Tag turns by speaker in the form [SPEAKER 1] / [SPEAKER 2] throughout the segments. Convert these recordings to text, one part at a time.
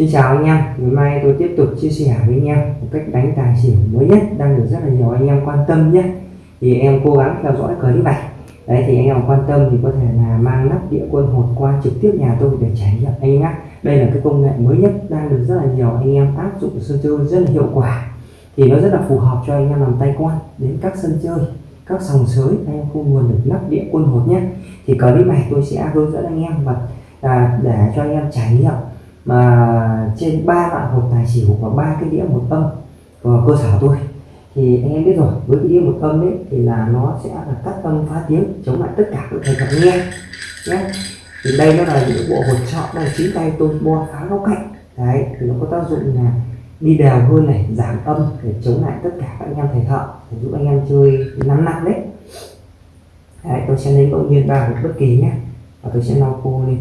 [SPEAKER 1] Xin chào anh em, ngày mai tôi tiếp tục chia sẻ với anh em một cách đánh tài xỉu mới nhất đang được rất là nhiều anh em quan tâm nhé. Thì em cố gắng theo dõi clip này đấy thì anh em quan tâm thì có thể là mang nắp địa quân hột qua trực tiếp nhà tôi để trải nghiệm anh em nhé. Đây là cái công nghệ mới nhất đang được rất là nhiều anh em áp dụng sân chơi rất là hiệu quả. Thì nó rất là phù hợp cho anh em làm tay quan đến các sân chơi các sòng sới. Anh em không nguồn được nắp địa quân hột nhé. Thì clip này tôi sẽ hướng dẫn anh em và à, để cho anh em trải nghiệm mà trên ba loại hộp tài xỉu và ba cái đĩa một âm của cơ sở tôi, thì anh em biết rồi, với cái đĩa một âm đấy thì là nó sẽ là cắt âm phá tiếng, chống lại tất cả các thầy gặp nghe, nhé. Thì đây nó là những bộ hột chọn đây là chính tay tôi bo phá góc cạnh. Đấy, thì nó có tác dụng là đi đều hơn này, giảm âm để chống lại tất cả các anh em thầy thợ, để giúp anh em chơi nắm nặng đấy. Đấy, tôi sẽ lấy ngẫu nhiên ba hột bất kỳ nhé, và tôi sẽ lau khô lên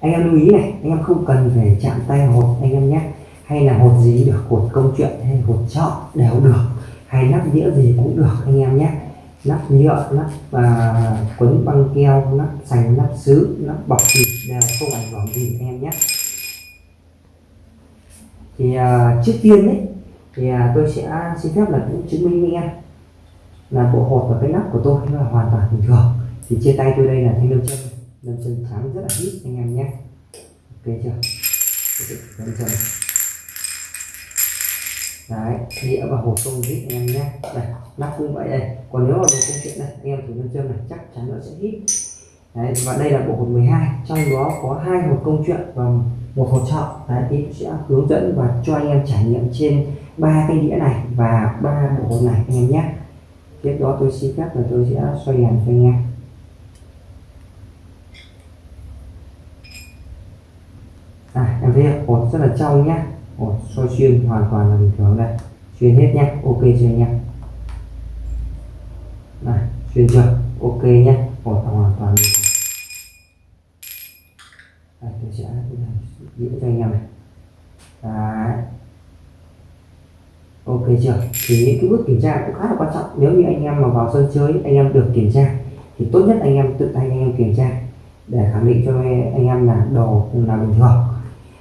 [SPEAKER 1] anh em lưu ý này anh em không cần phải chạm tay hột anh em nhé. Hay là hột gì được hột công chuyện hay hột trọ đều được. Hay nắp đĩa gì cũng được anh em nhé. Nắp nhựa nắp và quấn băng keo nắp sành nắp sứ nắp bọc thịt đều không ảnh hưởng gì anh em nhé. Thì uh, trước tiên đấy thì uh, tôi sẽ xin phép là cũng chứng minh với anh em là bộ hột và cái nắp của tôi là hoàn toàn bình thường. Thì trên tay tôi đây là thanh lâm chân lâm chân trắng rất là ít anh em nhé. Ok chưa? Lâm chân đấy đĩa và hộp công hít anh em nhé. Đây, lắp cũng vậy đây. Còn nếu mà đồ công chuyện này, anh em thử lâm châm này, chắc chắn nó sẽ hít đấy, và đây là bộ hộp 12 trong đó có hai hộp công chuyện và một hộp chọn đấy thì sẽ hướng dẫn và cho anh em trải nghiệm trên ba cái đĩa này và ba bộ hộp này anh em nhé. Tiếp đó tôi xin phép là tôi sẽ xoay đèn cho anh em à, em thấy hột rất là trong nhé. Hột soi xuyên hoàn toàn là bình thường đây. Xuyên hết nhé ok chưa nhá, này xuyên chưa? Ok nhé hột hoàn toàn bình thường. Đây tôi sẽ diễn cho anh em này. Đấy. Ok chưa? Thì những cái bước kiểm tra cũng khá là quan trọng. Nếu như anh em mà vào sân chơi anh em được kiểm tra thì tốt nhất anh em tự tay anh em kiểm tra để khẳng định cho anh em là đồ là bình thường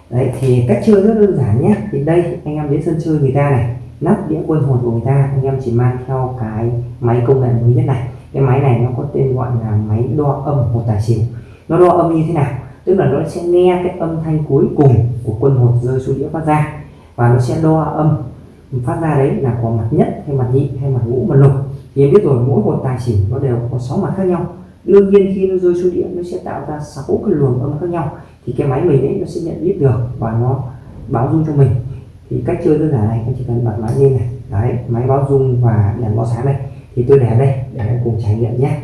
[SPEAKER 1] đấy, thì cách chơi rất đơn giản nhé. Thì đây, anh em đến sân chơi người ta này. Nắp đĩa quân hồn của người ta. Anh em chỉ mang theo cái máy công nghệ mới nhất này. Cái máy này nó có tên gọi là máy đo âm một tài xỉu nó đo âm như thế nào? Tức là nó sẽ nghe cái âm thanh cuối cùng của quân hồn rơi xuống đĩa phát ra. Và nó sẽ đo âm. Phát ra đấy là có mặt nhất hay mặt nhị hay mặt ngũ mặt lục. Thì em biết rồi, mỗi một tài xỉu nó đều có sáu mặt khác nhau. Đương nhiên khi nó rơi xuống đĩa, nó sẽ tạo ra sáu cái luồng âm khác nhau thì cái máy mình ấy, nó sẽ nhận biết được và nó báo dung cho mình. Thì cách chơi đơn giản này, anh chỉ cần bật máy lên này. Đấy, máy báo dung và đèn báo sáng này. Thì tôi để đây, để em cùng trải nghiệm nhé.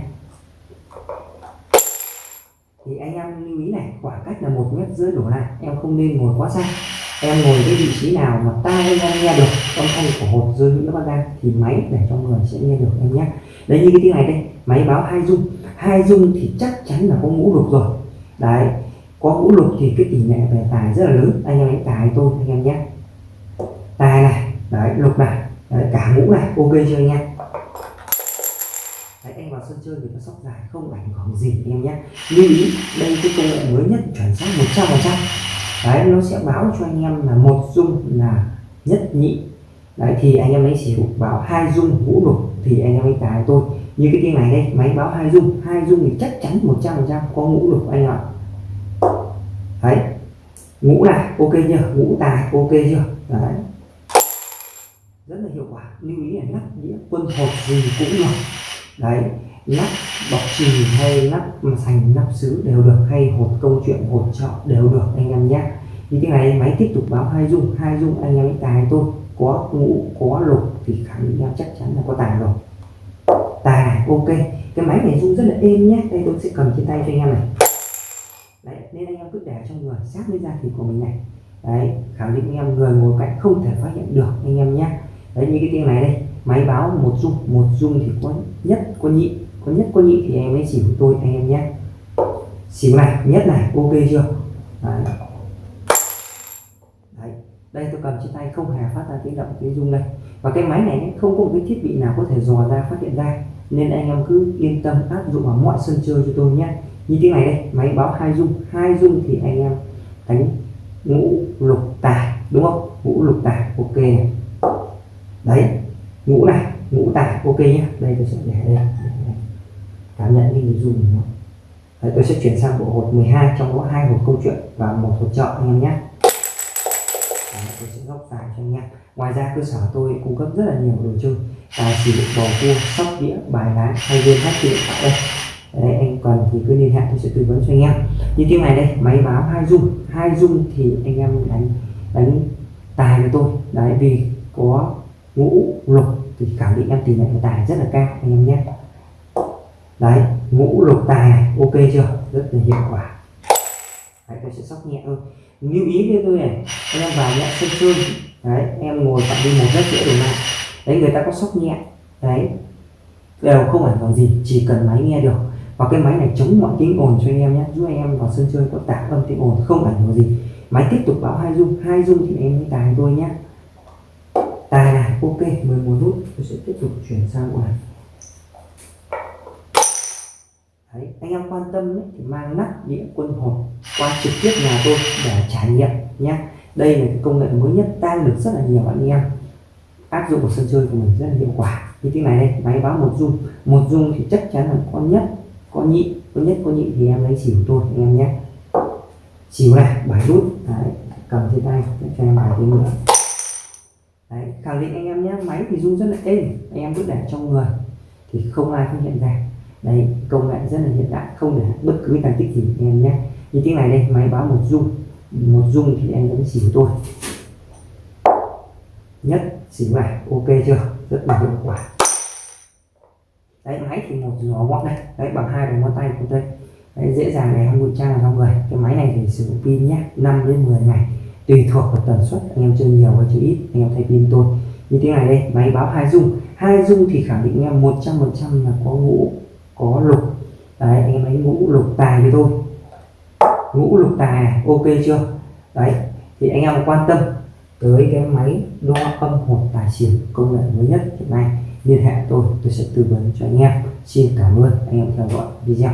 [SPEAKER 1] Thì anh em lưu ý này, khoảng cách là một mét rưỡi đổ lại. Em không nên ngồi quá xa. Em ngồi cái vị trí nào mà tai anh em nghe được, âm thanh của hột rơi những bát ra, thì máy để cho người sẽ nghe được em nhé. Đấy, như cái tiếng này đây, máy báo hai dung. Hai dung thì chắc chắn là có ngũ lục rồi. Đấy có ngũ lục thì cái tỷ lệ về tài rất là lớn. Anh em đánh tài tôi anh em nhé. Tài này đấy lục này đấy, cả ngũ này ok chưa anh em? Đấy, anh vào sân chơi thì nó sóc dài không ảnh hưởng gì anh em nhé. Lưu ý đây cái công nghệ mới nhất chuẩn xác 100 phần trăm. Đấy nó sẽ báo cho anh em là một dung là nhất nhị. Đấy thì anh em lấy xỉu bảo hai dung ngũ lục thì anh em đánh tài tôi như cái tiếng này đây máy báo hai dung. Hai dung thì chắc chắn 100 phần trăm có ngũ lục anh ạ đấy. Ngũ này, ok chưa? Ngũ tài, ok chưa? Đấy. Rất là hiệu quả. Lưu ý là lắp đĩa quân hộp gì cũng được. Đấy. Lắp bọc trì hay lắp sành, lắp xứ đều được, hay hột câu chuyện hột trọ đều được, anh em nhé. Như thế này, máy tiếp tục báo hai dung. Hai dung, anh em tài tôi có ngũ, có lục thì khẳng định chắc chắn là có tài rồi. Tài ok. Cái máy này dung rất là êm nhé. Đây tôi sẽ cầm trên tay cho anh em này đấy, nên anh em cứ để trong người sát với da thịt của mình này. Đấy, khẳng định anh em người ngồi cạnh không thể phát hiện được anh em nhé. Đấy, như cái tiếng này đây, máy báo một dung một dung thì có nhất, có nhị, có nhất, có nhị thì em mới xỉu tôi, anh em nhé. Xỉu này, nhất này, ok chưa? Đấy. đấy, đây tôi cầm trên tay, không hề phát ra tiếng động, tiếng rung đây. Và cái máy này không có một cái thiết bị nào có thể dò ra, phát hiện ra. Nên anh em cứ yên tâm áp dụng vào mọi sân chơi cho tôi nhé như tiếng này đây máy báo hai dung hai dung thì anh em đánh ngũ lục tài đúng không? Ngũ lục tài ok này. Đấy ngũ này ngũ tài ok nhé đây tôi sẽ để đây. Cảm nhận cái người dùng nó. Đấy, tôi sẽ chuyển sang bộ hột 12 trong đó hai hột câu chuyện và một hột chọn anh em nhé đấy, tôi sẽ góc dài cho anh em. Ngoài ra cơ sở tôi cung cấp rất là nhiều đồ chơi. Tài xỉu bầu cua sóc đĩa bài lá hay game hát điện. Thoại đây đấy, anh cần thì cứ liên hệ tôi sẽ tư vấn cho anh em. Như tiếng này đây máy báo hai dung hai dung thì anh em đánh đánh tài với tôi. Đấy vì có ngũ lục thì khẳng định em tỷ lệ tài rất là cao anh em nhé. Đấy ngũ lục tài này ok chưa? Rất là hiệu quả. Đấy tôi sẽ sóc nhẹ thôi. Lưu ý với tôi này anh em vào nhé sân chơi. Đấy em ngồi phạm vi một rất dễ đổi lại đấy người ta có sóc nhẹ. Đấy đều không ảnh hưởng gì chỉ cần máy nghe được và cái máy này chống mọi tiếng ồn cho anh em nhé. Giúp anh em vào sân chơi có tạo âm tiếng ồn không ảnh hưởng gì. Máy tiếp tục báo hai dung hai dung thì em mới tài tôi nhé. Tài này ok 11 nút. Tôi sẽ tiếp tục chuyển sang bộ này Đấy, anh em quan tâm ấy, thì mang nắp đĩa quân hộp qua trực tiếp nhà tôi để trải nghiệm nhé. Đây là cái công nghệ mới nhất đang được rất là nhiều anh em áp dụng vào sân chơi của mình rất là hiệu quả. Như thế này đây máy báo một dung một dung thì chắc chắn là con nhất có nhị có nhất có nhị thì em lấy xỉu tôi anh em nhé. Xỉu này, bài nút. Đấy, cầm trên tay cho em bài tiếng nữa. Đấy, khẳng định anh em nhé, máy thì rung rất là êm. Anh em cứ để trong người, thì không ai phát hiện ra. Đây công nghệ rất là hiện đại, không để bất cứ tàn tích gì anh em nhé. Như tiếng này đây, máy báo một rung. Một rung thì em đánh xỉu tôi nhất, xỉu này, ok chưa? Rất là hiệu quả đấy máy thì một nhỏ gọn đây. Đấy bằng hai đầu ngón tay của tôi. Đấy, dễ dàng để không ngụy trang vào trong người. Cái máy này thì sử dụng pin nhé 5 đến 10 ngày. Tùy thuộc vào tần suất anh em chơi nhiều hay chơi ít anh em thay pin tôi. Như thế này đây máy báo hai dung. Hai dung thì khẳng định em 100 phần trăm là có ngũ có lục. Đấy anh em lấy ngũ lục tài với tôi. Ngũ lục tài ok chưa? Đấy thì anh em quan tâm tới cái máy đo âm hột tài xỉu công nghệ mới nhất hiện nay liên hệ tôi tôi sẽ tư vấn cho anh em. Xin cảm ơn anh em theo dõi video.